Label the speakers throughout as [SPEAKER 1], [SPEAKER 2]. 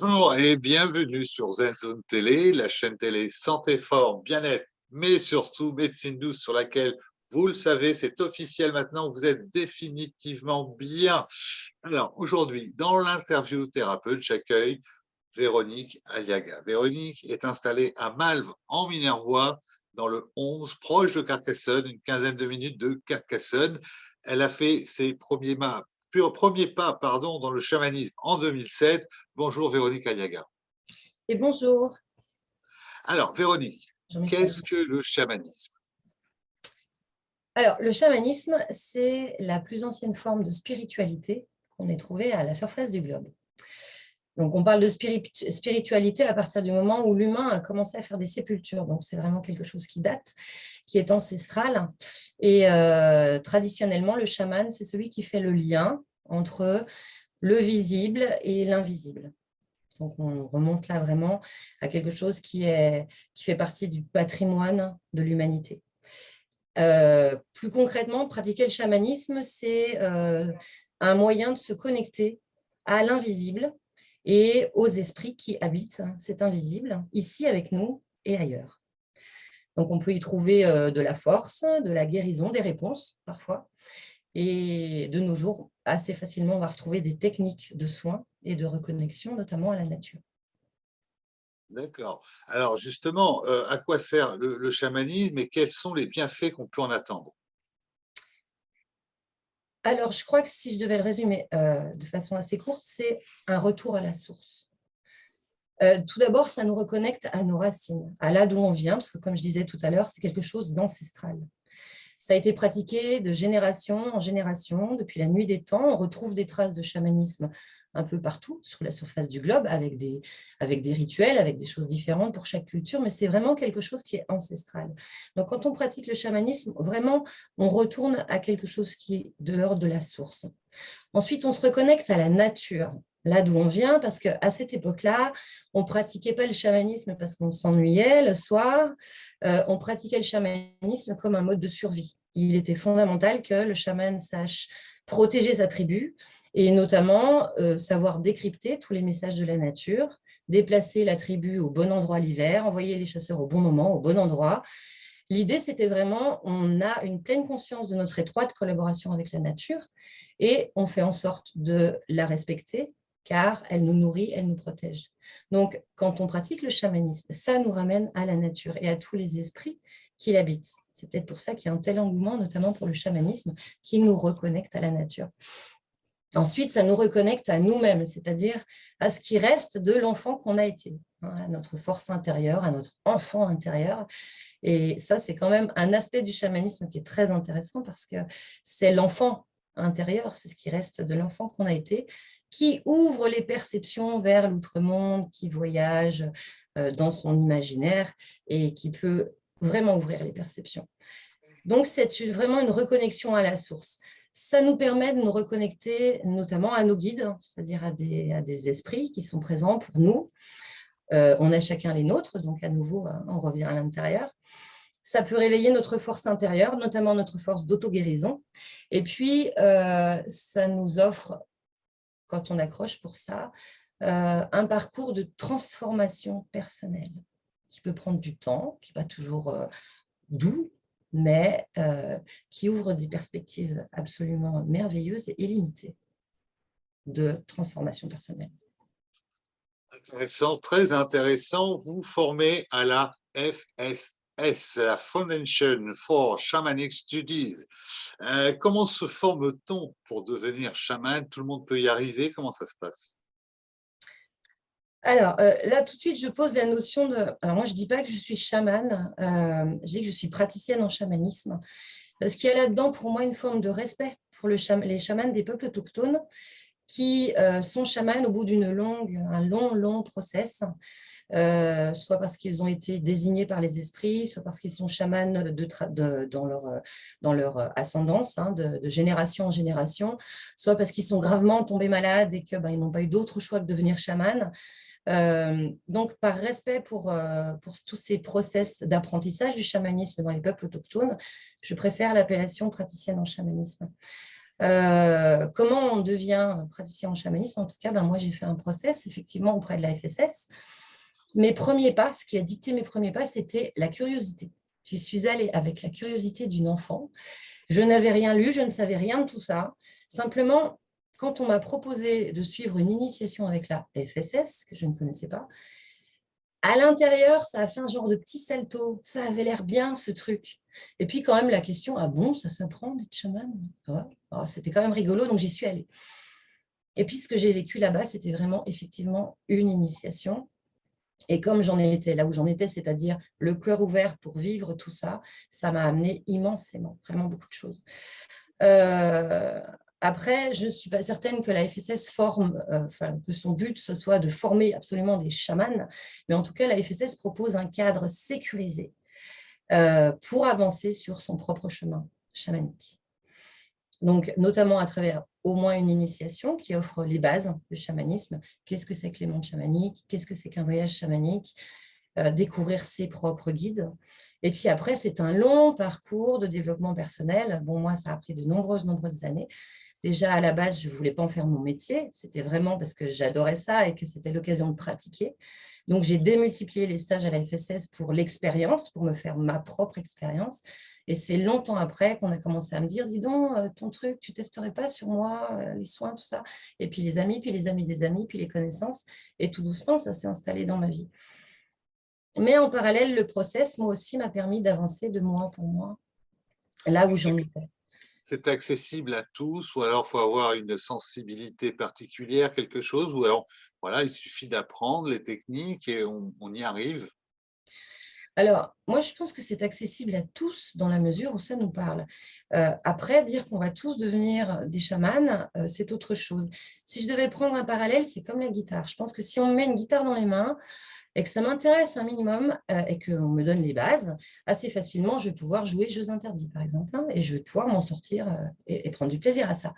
[SPEAKER 1] Bonjour et bienvenue sur ZenZone Télé, la chaîne télé Santé Fort, Bien-être, mais surtout Médecine Douce sur laquelle, vous le savez, c'est officiel maintenant, vous êtes définitivement bien. Alors aujourd'hui, dans l'interview thérapeute, j'accueille Véronique Aliaga. Véronique est installée à Malves, en Minervois, dans le 11, proche de Carcassonne, une quinzaine de minutes de Carcassonne. Elle a fait ses premiers pas, premier pas pardon, dans le chamanisme en 2007. Bonjour Véronique Aliaga.
[SPEAKER 2] Et bonjour.
[SPEAKER 1] Alors Véronique, qu'est-ce que le chamanisme?
[SPEAKER 2] Alors le chamanisme, c'est la plus ancienne forme de spiritualité qu'on ait trouvée à la surface du globe. Donc, on parle de spiritualité à partir du moment où l'humain a commencé à faire des sépultures. Donc, c'est vraiment quelque chose qui date, qui est ancestral. Et euh, traditionnellement, le chaman, c'est celui qui fait le lien entre le visible et l'invisible. Donc, on remonte là vraiment à quelque chose qui, est, qui fait partie du patrimoine de l'humanité. Euh, plus concrètement, pratiquer le chamanisme, c'est euh, un moyen de se connecter à l'invisible, et aux esprits qui habitent cet invisible, ici avec nous et ailleurs. Donc on peut y trouver euh, de la force, de la guérison, des réponses parfois. Et de nos jours, assez facilement, on va retrouver des techniques de soins et de reconnexion, notamment à la nature.
[SPEAKER 1] D'accord. Alors justement, euh, à quoi sert le chamanisme et quels sont les bienfaits qu'on peut en attendre?
[SPEAKER 2] Alors, je crois que si je devais le résumer euh, de façon assez courte, c'est un retour à la source. Euh, tout d'abord, ça nous reconnecte à nos racines, à là d'où on vient, parce que comme je disais tout à l'heure, c'est quelque chose d'ancestral. Ça a été pratiqué de génération en génération, depuis la nuit des temps. On retrouve des traces de chamanisme un peu partout sur la surface du globe, avec des, rituels, avec des choses différentes pour chaque culture, mais c'est vraiment quelque chose qui est ancestral. Donc, quand on pratique le chamanisme, vraiment, on retourne à quelque chose qui est dehors de la source. Ensuite, on se reconnecte à la nature, là d'où on vient, parce qu'à cette époque-là, on ne pratiquait pas le chamanisme parce qu'on s'ennuyait le soir, euh, on pratiquait le chamanisme comme un mode de survie. Il était fondamental que le chaman sache protéger sa tribu, et notamment euh, savoir décrypter tous les messages de la nature, déplacer la tribu au bon endroit l'hiver, envoyer les chasseurs au bon moment, au bon endroit. L'idée, c'était vraiment, on a une pleine conscience de notre étroite collaboration avec la nature et on fait en sorte de la respecter car elle nous nourrit, elle nous protège. Donc, quand on pratique le chamanisme, ça nous ramène à la nature et à tous les esprits qui l'habitent. C'est peut-être pour ça qu'il y a un tel engouement, notamment pour le chamanisme, qui nous reconnecte à la nature. Ensuite, ça nous reconnecte à nous-mêmes, c'est-à-dire à ce qui reste de l'enfant qu'on a été, hein, à notre force intérieure, à notre enfant intérieur. Et ça, c'est quand même un aspect du chamanisme qui est très intéressant parce que c'est l'enfant intérieur, c'est ce qui reste de l'enfant qu'on a été, qui ouvre les perceptions vers l'outre-monde, qui voyage euh, dans son imaginaire et qui peut vraiment ouvrir les perceptions. Donc, c'est vraiment une reconnexion à la source. Ça nous permet de nous reconnecter notamment à nos guides, c'est-à-dire à des, esprits qui sont présents pour nous. Euh, on a chacun les nôtres, donc à nouveau, hein, on revient à l'intérieur. Ça peut réveiller notre force intérieure, notamment notre force d'auto-guérison. Et puis, euh, ça nous offre, quand on accroche pour ça, euh, un parcours de transformation personnelle qui peut prendre du temps, qui n'est pas toujours doux, mais euh, qui ouvre des perspectives absolument merveilleuses et illimitées de transformation personnelle.
[SPEAKER 1] Intéressant, très intéressant. Vous formez à la FSS, la Foundation for Shamanic Studies. Euh, comment se forme-t-on pour devenir chaman? Tout le monde peut y arriver? Comment ça se passe?
[SPEAKER 2] Alors, euh, là, tout de suite, je pose la notion de... Alors, moi, je ne dis pas que je suis chamane, euh, je dis que je suis praticienne en chamanisme, parce qu'il y a là-dedans, pour moi, une forme de respect pour le les chamans des peuples autochtones qui euh, sont chamans au bout d'une longue, un long, long process, soit parce qu'ils ont été désignés par les esprits, soit parce qu'ils sont chamans dans, leur, ascendance, hein, de, génération en génération, soit parce qu'ils sont gravement tombés malades et qu'ils ben, n'ont pas eu d'autre choix que de devenir chaman. Euh, donc, par respect pour, euh, pour tous ces process d'apprentissage du chamanisme dans les peuples autochtones, je préfère l'appellation praticienne en chamanisme. Euh, comment on devient praticien en chamanisme? En tout cas, ben, moi, j'ai fait un process, effectivement, auprès de la FSS. Mes premiers pas, ce qui a dicté mes premiers pas, c'était la curiosité. J'y suis allée avec la curiosité d'une enfant. Je n'avais rien lu, je ne savais rien de tout ça. Simplement, quand on m'a proposé de suivre une initiation avec la FSS, que je ne connaissais pas, à l'intérieur, ça a fait un genre de petit salto. Ça avait l'air bien, ce truc. Et puis, quand même, la question, ah bon, ça s'apprend d'être chaman? Oh, C'était quand même rigolo, donc j'y suis allée. Et puis, ce que j'ai vécu là-bas, c'était vraiment, effectivement, une initiation. Et comme j'en étais là où j'en étais, c'est-à-dire le cœur ouvert pour vivre tout ça, ça m'a amené immensément, vraiment beaucoup de choses. Euh, après, je ne suis pas certaine que la FSS forme, euh, que son but ce soit de former absolument des chamans, mais en tout cas, la FSS propose un cadre sécurisé euh, pour avancer sur son propre chemin chamanique. Donc, notamment à travers au moins une initiation qui offre les bases du chamanisme. Qu'est-ce que c'est que les mondes chamaniques? Qu'est-ce que c'est qu'un voyage chamanique? Euh, Découvrir ses propres guides. Et puis après, c'est un long parcours de développement personnel. Bon, moi, ça a pris de nombreuses, nombreuses années. Déjà, à la base, je ne voulais pas en faire mon métier. C'était vraiment parce que j'adorais ça et que c'était l'occasion de pratiquer. Donc, j'ai démultiplié les stages à la FSS pour l'expérience, pour me faire ma propre expérience. Et c'est longtemps après qu'on a commencé à me dire, dis donc, euh, ton truc, tu testerais pas sur moi, euh, les soins, tout ça. Et puis les amis, puis les amis des amis, puis les connaissances. Et tout doucement, ça s'est installé dans ma vie. Mais en parallèle, le process, moi aussi, m'a permis d'avancer de mois pour mois, là où j'en étais
[SPEAKER 1] c'est accessible à tous ou alors il faut avoir une sensibilité particulière, quelque chose, ou alors voilà, il suffit d'apprendre les techniques et on, y arrive?
[SPEAKER 2] Alors, moi, je pense que c'est accessible à tous dans la mesure où ça nous parle. Euh, après, dire qu'on va tous devenir des chamans, euh, c'est autre chose. Si je devais prendre un parallèle, c'est comme la guitare. Je pense que si on met une guitare dans les mains, et que ça m'intéresse un minimum euh, et qu'on me donne les bases, assez facilement, je vais pouvoir jouer jeux interdits, par exemple, hein, et je vais pouvoir m'en sortir euh, et, prendre du plaisir à ça.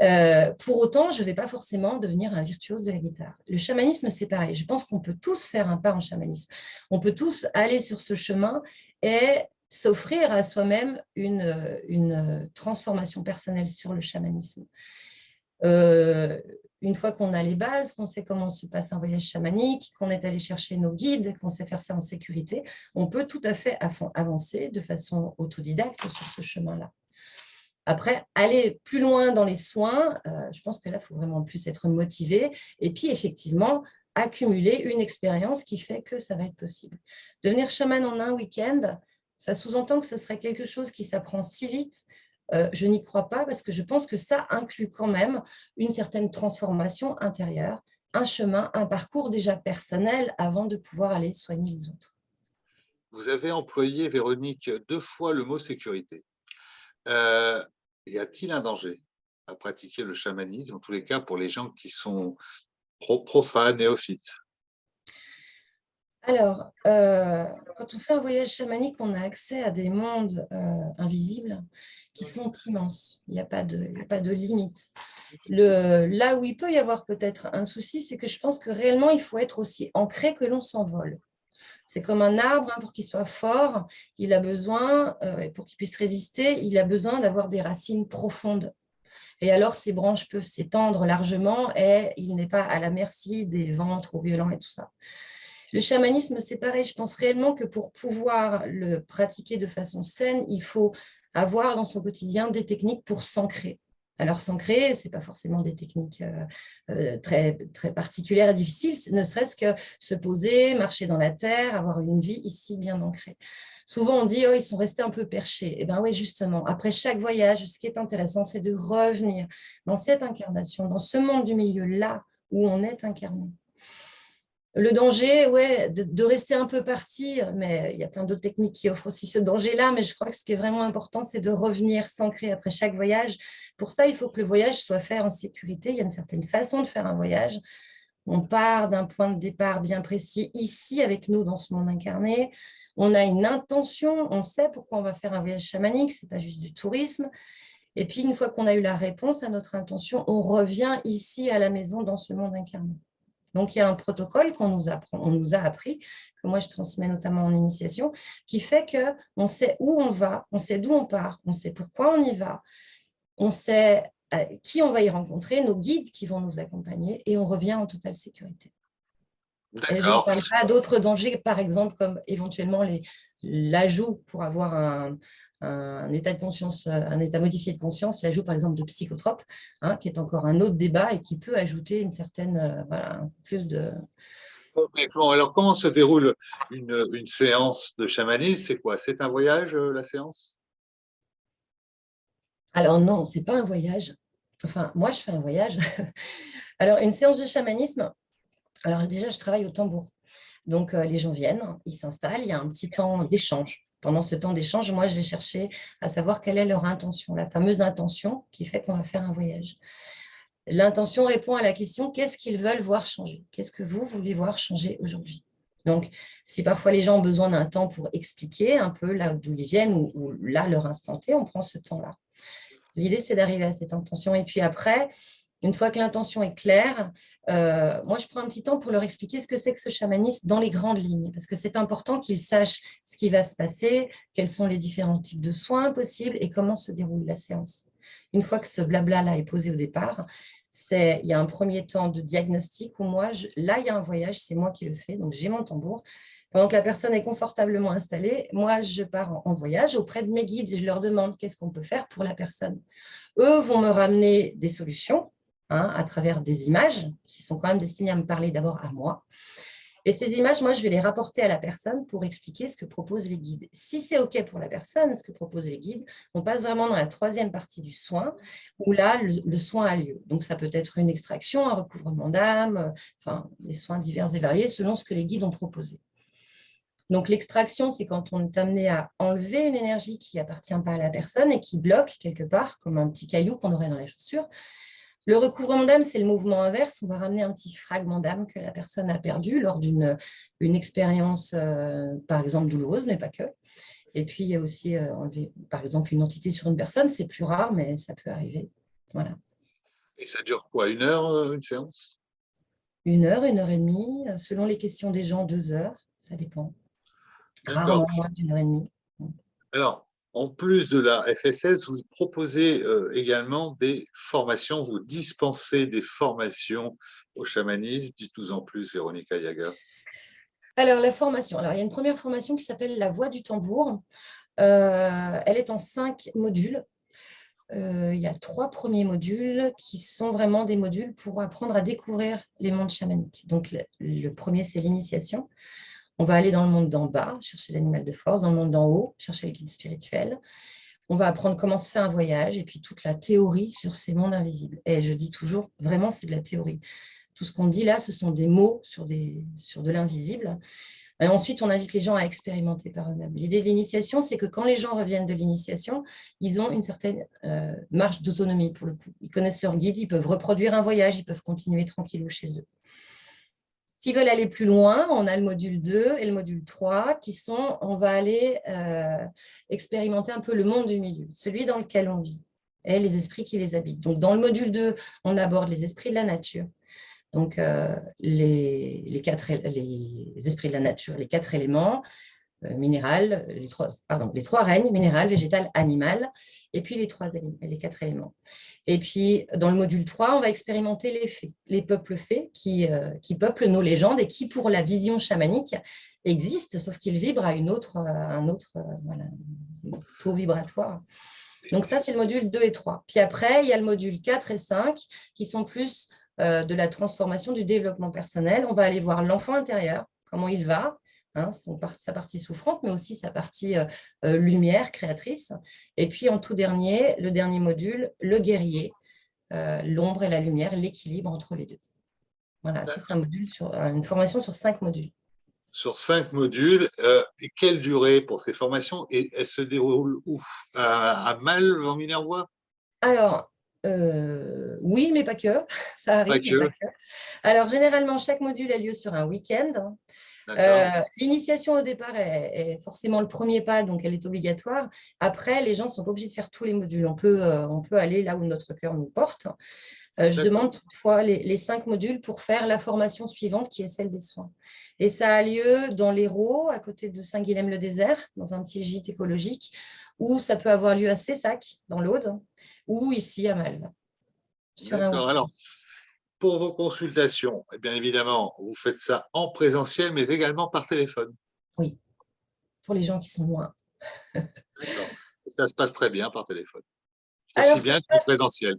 [SPEAKER 2] Euh, pour autant, je ne vais pas forcément devenir un virtuose de la guitare. Le chamanisme, c'est pareil. Je pense qu'on peut tous faire un pas en chamanisme. On peut tous aller sur ce chemin et s'offrir à soi-même une, une, transformation personnelle sur le chamanisme une fois qu'on a les bases, qu'on sait comment se passe un voyage chamanique, qu'on est allé chercher nos guides, qu'on sait faire ça en sécurité, on peut tout à fait avancer de façon autodidacte sur ce chemin-là. Après, aller plus loin dans les soins, euh, je pense que là, il faut vraiment plus être motivé. Et puis, effectivement, accumuler une expérience qui fait que ça va être possible. Devenir chaman en un week-end, ça sous-entend que ce serait quelque chose qui s'apprend si vite euh, je n'y crois pas parce que je pense que ça inclut quand même une certaine transformation intérieure, un chemin, un parcours déjà personnel avant de pouvoir aller soigner les autres.
[SPEAKER 1] Vous avez employé, Véronique, deux fois le mot sécurité. Euh, y a-t-il un danger à pratiquer le chamanisme, en tous les cas pour les gens qui sont profanes, néophytes?
[SPEAKER 2] Alors, euh, quand on fait un voyage chamanique, on a accès à des mondes euh, invisibles qui sont immenses. Il n'y a, pas de, limite. Là où il peut y avoir peut-être un souci, c'est que je pense que réellement, il faut être aussi ancré que l'on s'envole. C'est comme un arbre, hein, pour qu'il soit fort, il a besoin, euh, pour qu'il puisse résister, il a besoin d'avoir des racines profondes. Et alors, ses branches peuvent s'étendre largement et il n'est pas à la merci des vents trop violents et tout ça. Le chamanisme, c'est pareil. Je pense réellement que pour pouvoir le pratiquer de façon saine, il faut avoir dans son quotidien des techniques pour s'ancrer. Alors, s'ancrer, ce n'est pas forcément des techniques euh, euh, très, très particulières et difficiles, ne serait-ce que se poser, marcher dans la terre, avoir une vie ici bien ancrée. Souvent, on dit oh, ils sont restés un peu perchés. Eh bien oui, justement, après chaque voyage, ce qui est intéressant, c'est de revenir dans cette incarnation, dans ce monde du milieu-là où on est incarné. Le danger, ouais, de, rester un peu parti, mais il y a plein d'autres techniques qui offrent aussi ce danger-là, mais je crois que ce qui est vraiment important, c'est de revenir s'ancrer après chaque voyage. Pour ça, il faut que le voyage soit fait en sécurité. Il y a une certaine façon de faire un voyage. On part d'un point de départ bien précis ici avec nous dans ce monde incarné. On a une intention, on sait pourquoi on va faire un voyage chamanique, ce n'est pas juste du tourisme. Et puis, une fois qu'on a eu la réponse à notre intention, on revient ici à la maison dans ce monde incarné. Donc, il y a un protocole qu'on nous, nous a appris, que moi je transmets notamment en initiation, qui fait qu'on sait où on va, on sait d'où on part, on sait pourquoi on y va. on sait qui on va y rencontrer, nos guides qui vont nous accompagner, et on revient en totale sécurité. je ne parle pas d'autres dangers, par exemple, comme éventuellement l'ajout pour avoir un, un état de conscience, euh, un état modifié de conscience, l'ajout par exemple de psychotropes, hein, qui est encore un autre débat et qui peut ajouter une certaine, euh, voilà, plus de...
[SPEAKER 1] Alors, comment se déroule une, une séance de chamanisme? C'est quoi? C'est un voyage, euh, la séance?
[SPEAKER 2] Alors non, c'est pas un voyage. Enfin, moi, je fais un voyage. Alors, une séance de chamanisme, alors déjà, je travaille au tambour. Donc, les gens viennent, ils s'installent, il y a un petit temps d'échange pendant ce temps d'échange, moi, je vais chercher à savoir quelle est leur intention, la fameuse intention qui fait qu'on va faire un voyage. L'intention répond à la question « qu'est-ce qu'ils veulent voir changer? Qu'est-ce que vous voulez voir changer aujourd'hui ?» Donc, si parfois les gens ont besoin d'un temps pour expliquer un peu là d'où ils viennent ou, là, leur instant T, on prend ce temps-là. L'idée, c'est d'arriver à cette intention. Et puis après, une fois que l'intention est claire, euh, moi, je prends un petit temps pour leur expliquer ce que c'est que ce chamanisme dans les grandes lignes, parce que c'est important qu'ils sachent ce qui va se passer, quels sont les différents types de soins possibles et comment se déroule la séance. Une fois que ce blabla-là est posé au départ, il y a un premier temps de diagnostic où moi, là, il y a un voyage, c'est moi qui le fais, donc j'ai mon tambour. Pendant que la personne est confortablement installée, moi, je pars en voyage auprès de mes guides et je leur demande qu'est-ce qu'on peut faire pour la personne. Eux vont me ramener des solutions, Hein, à travers des images qui sont quand même destinées à me parler d'abord à moi. Et ces images, moi, je vais les rapporter à la personne pour expliquer ce que proposent les guides. Si c'est OK pour la personne, ce que proposent les guides, on passe vraiment dans la troisième partie du soin, où là, le, soin a lieu. Donc, ça peut être une extraction, un recouvrement d'âme, enfin, des soins divers et variés selon ce que les guides ont proposé. Donc, l'extraction, c'est quand on est amené à enlever une énergie qui appartient pas à la personne et qui bloque quelque part, comme un petit caillou qu'on aurait dans les chaussures. Le recouvrement d'âme, c'est le mouvement inverse. On va ramener un petit fragment d'âme que la personne a perdu lors d'une une expérience, euh, par exemple, douloureuse, mais pas que. Et puis, il y a aussi euh, enlever, par exemple, une entité sur une personne. C'est plus rare, mais ça peut arriver. Voilà.
[SPEAKER 1] Et ça dure quoi Une heure, euh, une séance?
[SPEAKER 2] Une heure, une heure et demie. Selon les questions des gens, deux heures. Ça dépend. Rarement moins d'une heure et demie.
[SPEAKER 1] Alors, en plus de la FSS, vous proposez euh, également des formations, vous dispensez des formations au chamanisme. Dites-nous en plus, Véronica Yaga.
[SPEAKER 2] Alors, la formation. Alors, il y a une première formation qui s'appelle La Voix du tambour. Euh, elle est en cinq modules. Euh, il y a trois premiers modules qui sont vraiment des modules pour apprendre à découvrir les mondes chamaniques. Donc, le premier, c'est l'initiation. On va aller dans le monde d'en bas, chercher l'animal de force, dans le monde d'en haut, chercher le guide spirituel. On va apprendre comment se fait un voyage et puis toute la théorie sur ces mondes invisibles. Et je dis toujours, vraiment, c'est de la théorie. Tout ce qu'on dit là, ce sont des mots sur, de l'invisible. Et ensuite, on invite les gens à expérimenter par eux-mêmes. L'idée de l'initiation, c'est que quand les gens reviennent de l'initiation, ils ont une certaine euh, marge d'autonomie pour le coup. Ils connaissent leur guide, ils peuvent reproduire un voyage, ils peuvent continuer tranquillou chez eux. S'ils veulent aller plus loin, on a le module 2 et le module 3 qui sont, on va aller euh, expérimenter un peu le monde du milieu, celui dans lequel on vit et les esprits qui les habitent. Donc, dans le module 2, on aborde les esprits de la nature. Donc, euh, les, esprits de la nature, les quatre éléments, minéral, les trois, pardon, les trois règnes, minéral, végétal, animal, et puis les, trois les quatre éléments. Et puis, dans le module 3, on va expérimenter les fées, les peuples fées qui, euh, qui peuplent nos légendes et qui, pour la vision chamanique, existent, sauf qu'ils vibrent à une autre, un autre voilà, taux vibratoire. Donc ça, c'est le module 2 et 3. Puis après, il y a le module 4 et 5 qui sont plus euh, de la transformation du développement personnel. On va aller voir l'enfant intérieur, comment il va, Hein, sa partie souffrante, mais aussi sa partie euh, euh, lumière, créatrice. Et puis en tout dernier, le dernier module, le guerrier, euh, l'ombre et la lumière, l'équilibre entre les deux. Voilà, c'est un module sur, une formation sur cinq modules.
[SPEAKER 1] Sur cinq modules, et quelle durée pour ces formations? Et elles se déroulent où? À, à Mal, en Minervois?
[SPEAKER 2] Alors, oui, mais pas que. Ça arrive, pas que. Alors, généralement, chaque module a lieu sur un week-end. Euh, l'initiation au départ est, forcément le premier pas, donc elle est obligatoire. Après, les gens ne sont pas obligés de faire tous les modules. On peut, euh, on peut aller là où notre cœur nous porte. Euh, je demande toutefois les, cinq modules pour faire la formation suivante qui est celle des soins. Et ça a lieu dans l'Hérault, à côté de Saint-Guilhem-le-Désert, dans un petit gîte écologique, ou ça peut avoir lieu à Cessac, dans l'Aude, ou ici à Malves.
[SPEAKER 1] D'accord, alors, pour vos consultations, eh bien évidemment, vous faites ça en présentiel, mais également par téléphone.
[SPEAKER 2] Oui, pour les gens qui sont loin.
[SPEAKER 1] D'accord, ça se passe très bien par téléphone. Aussi bien que présentiel.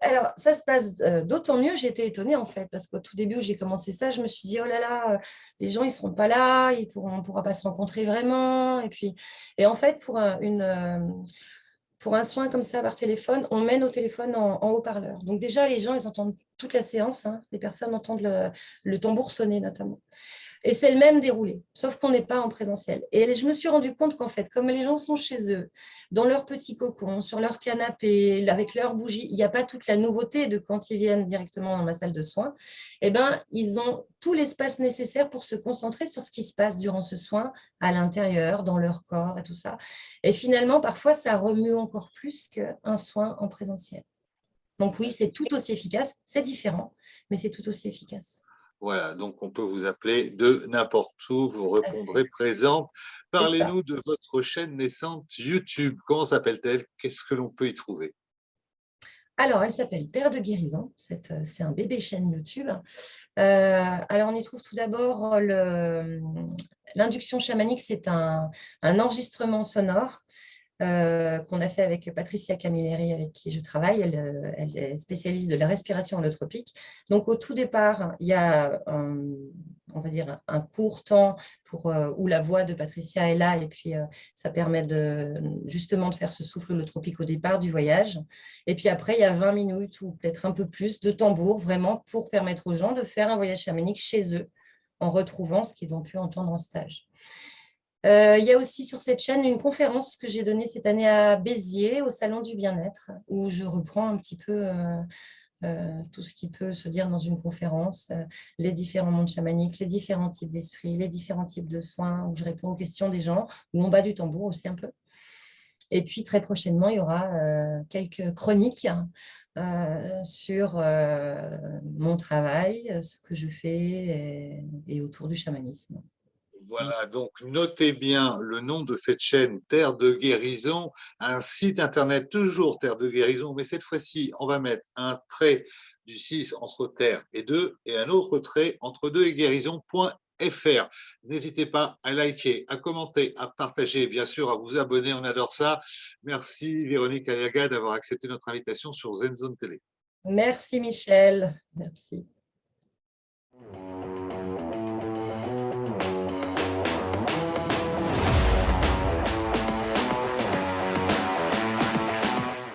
[SPEAKER 2] Alors ça se passe euh, d'autant mieux, j'étais étonnée en fait, parce qu'au tout début où j'ai commencé ça, je me suis dit, oh là là, euh, les gens ils ne seront pas là, ils pourront, on ne pourra pas se rencontrer vraiment. Et, puis, et en fait, pour un, euh, soin comme ça par téléphone, on met nos téléphones en, haut-parleur. Donc déjà, les gens, ils entendent toute la séance, hein. les personnes entendent le tambour sonner notamment. Et c'est le même déroulé, sauf qu'on n'est pas en présentiel. Et je me suis rendu compte qu'en fait, comme les gens sont chez eux, dans leur petit cocon, sur leur canapé, avec leur bougie, il n'y a pas toute la nouveauté de quand ils viennent directement dans ma salle de soins, eh ben, ils ont tout l'espace nécessaire pour se concentrer sur ce qui se passe durant ce soin, à l'intérieur, dans leur corps et tout ça. Et finalement, parfois, ça remue encore plus qu'un soin en présentiel. Donc oui, c'est tout aussi efficace, c'est différent, mais c'est tout aussi efficace.
[SPEAKER 1] Voilà, donc on peut vous appeler de n'importe où, vous répondrez présente. Parlez-nous de votre chaîne naissante YouTube. Comment s'appelle-t-elle? Qu'est-ce que l'on peut y trouver?
[SPEAKER 2] Alors, elle s'appelle Terre de guérison. C'est euh, un bébé chaîne YouTube. Euh, alors, on y trouve tout d'abord l'induction chamanique. C'est un, enregistrement sonore euh, qu'on a fait avec Patricia Camilleri, avec qui je travaille. Euh, elle, est spécialiste de la respiration holotropique. Donc, au tout départ, il y a un, on va dire un court temps pour, euh, où la voix de Patricia est là et puis ça permet de, justement de faire ce souffle holotropique au départ du voyage. Et puis après, il y a 20 minutes ou peut-être un peu plus de tambour vraiment pour permettre aux gens de faire un voyage chamanique chez eux en retrouvant ce qu'ils ont pu entendre en stage. Euh, il y a aussi sur cette chaîne une conférence que j'ai donnée cette année à Béziers, au Salon du Bien-être, où je reprends un petit peu euh, euh, tout ce qui peut se dire dans une conférence, les différents mondes chamaniques, les différents types d'esprits, les différents types de soins, où je réponds aux questions des gens, où on bat du tambour aussi un peu. Et puis très prochainement, il y aura quelques chroniques sur mon travail, ce que je fais et autour du chamanisme.
[SPEAKER 1] Voilà, donc notez bien le nom de cette chaîne Terre de guérison, un site internet toujours Terre de guérison, mais cette fois-ci, on va mettre un trait du 6 entre Terre et 2 et un autre trait entre 2 et guérison.fr. N'hésitez pas à liker, à commenter, à partager, bien sûr, à vous abonner, on adore ça. Merci Véronique Aliaga d'avoir accepté notre invitation sur ZenZone Télé.
[SPEAKER 2] Merci Michel, merci.